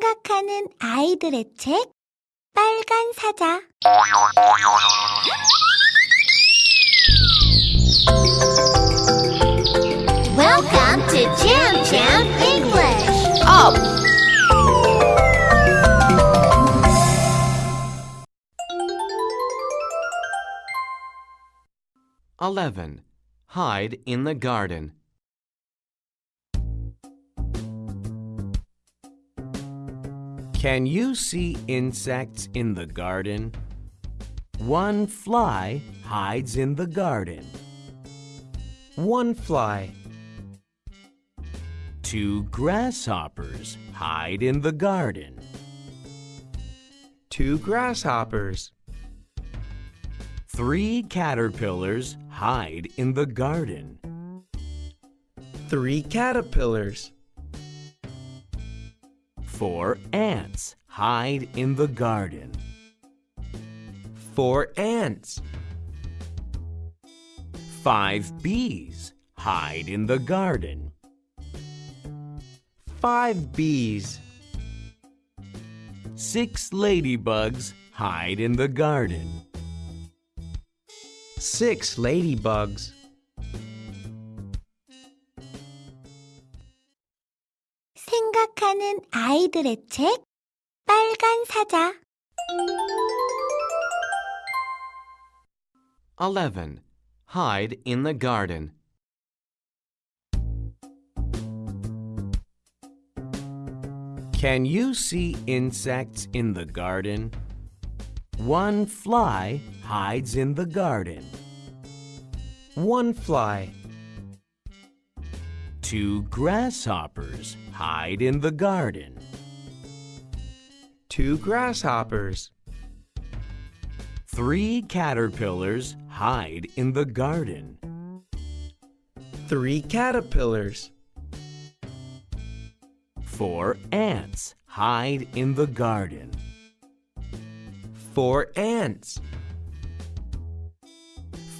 생각하는 아이들의 책 빨간 사자 Welcome to Jam Jam English. Up! Eleven. Hide in the garden. Can you see insects in the garden? One fly hides in the garden. One fly, Two grasshoppers hide in the garden. two grasshoppers, Three caterpillars hide in the garden. three caterpillars, Four ants hide in the garden. four ants, Five bees hide in the garden. five bees, Six ladybugs hide in the garden. six ladybugs, 생각하는 아이들의 책 빨간 사자 Eleven. Hide in the garden. Can you see insects in the garden? One fly hides in the garden. one fly, Two grasshoppers hide in the garden. two grasshoppers, Three caterpillars hide in the garden. three caterpillars, Four ants hide in the garden. four ants,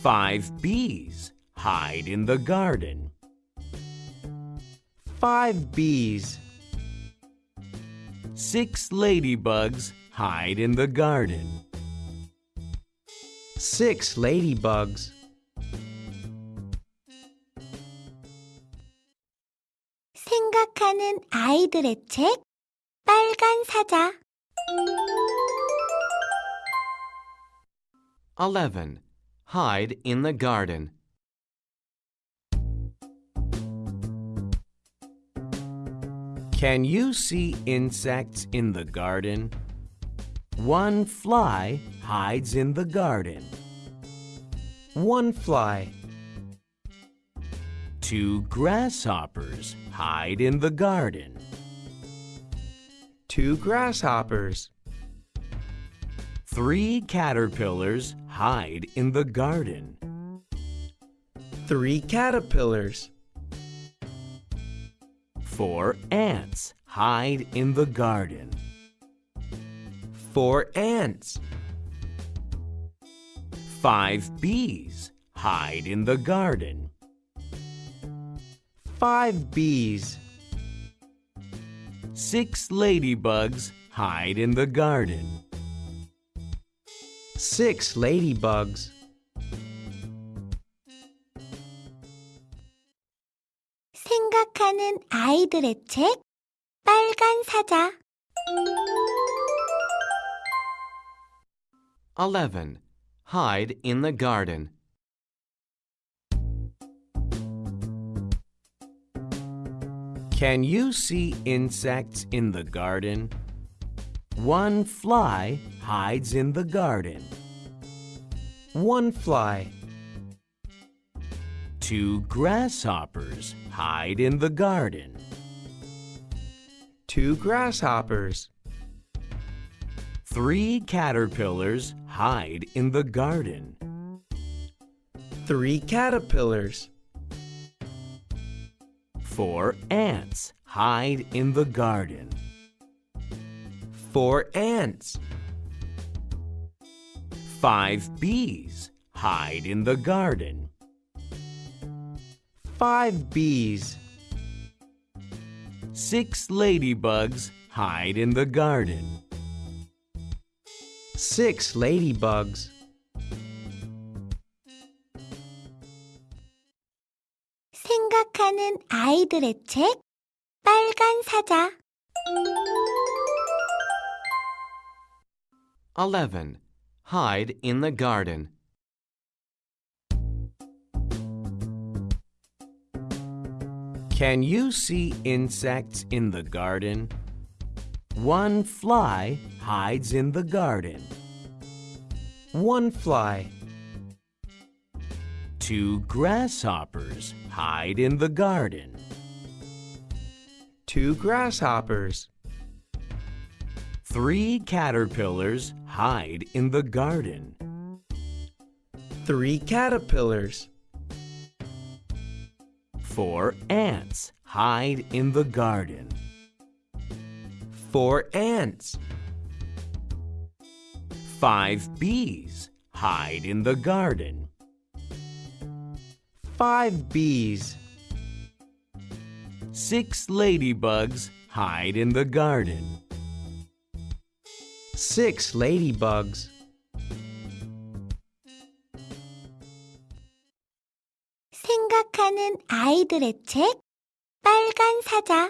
Five bees hide in the garden five bees, Six ladybugs hide in the garden. six ladybugs, 생각하는 아이들의 책 빨간 사자 Eleven. Hide in the garden. Can you see insects in the garden? One fly hides in the garden. one fly, Two grasshoppers hide in the garden. two grasshoppers, Three caterpillars hide in the garden. three caterpillars, Four ants hide in the garden. four ants, Five bees hide in the garden. five bees, Six ladybugs hide in the garden. six ladybugs, 아이들의 책 빨간 사자 Eleven. Hide in the garden. Can you see insects in the garden? One fly hides in the garden. one fly, Two grasshoppers hide in the garden. two grasshoppers, Three caterpillars hide in the garden. three caterpillars, Four ants hide in the garden. four ants, Five bees hide in the garden. five bees, Six ladybugs hide in the garden. Six ladybugs. 생각하는 아이들의 책 빨간 사자 11. Hide in the garden. Can you see insects in the garden? One fly hides in the garden. One fly. Two grasshoppers hide in the garden. Two grasshoppers. Three caterpillars hide in the garden. Three caterpillars. Four ants hide in the garden. Four ants. Five bees hide in the garden. Five bees. Six ladybugs hide in the garden. Six ladybugs. 아이들의 책 빨간 사자